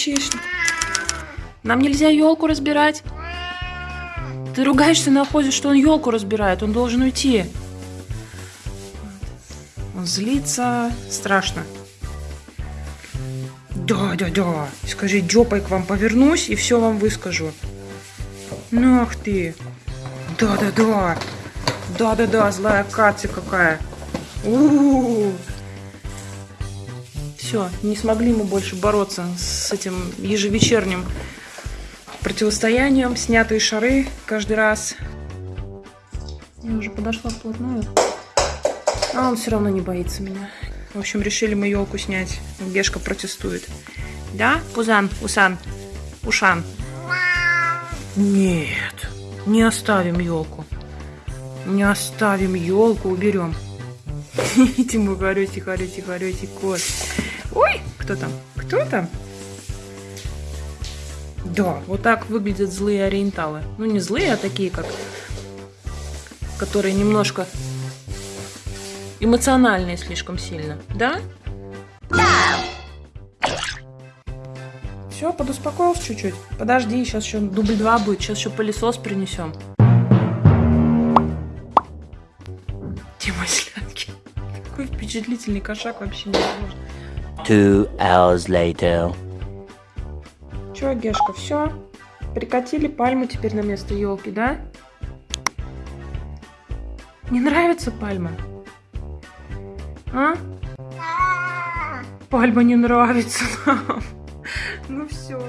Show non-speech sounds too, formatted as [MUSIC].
кричишь? Нам нельзя елку разбирать. Ты ругаешься на охоте, что он елку разбирает. Он должен уйти. Он злится. Страшно. Да, да, да. Скажи, Дёпой к вам повернусь и все вам выскажу. Ну ах ты. Да, да, да. Да, да, да, злая Катя какая. У-у-у. Все, не смогли мы больше бороться с этим ежевечерним противостоянием. Снятые шары каждый раз. Я уже подошла вплотную. А он все равно не боится меня. В общем, решили мы елку снять. Гешка протестует. Да, Пузан, Усан, Ушан? Нет, не оставим елку. Не оставим елку, уберем. [LAUGHS] Тимур, горете, горете, горете, кот. Ой, кто там? Кто там? Да, вот так выглядят злые ориенталы. Ну, не злые, а такие, как... Которые немножко эмоциональные слишком сильно. Да? Да. Все, подуспокоился чуть-чуть. Подожди, сейчас еще дубль два будет. Сейчас еще пылесос принесем. Дима Шлянки. Такой впечатлительный кошак вообще не возможно. Two hours later. Че, Гешка, все? Прикатили пальму теперь на место елки, да? Не нравится пальма? А? Пальма не нравится нам. [LAUGHS] Ну все.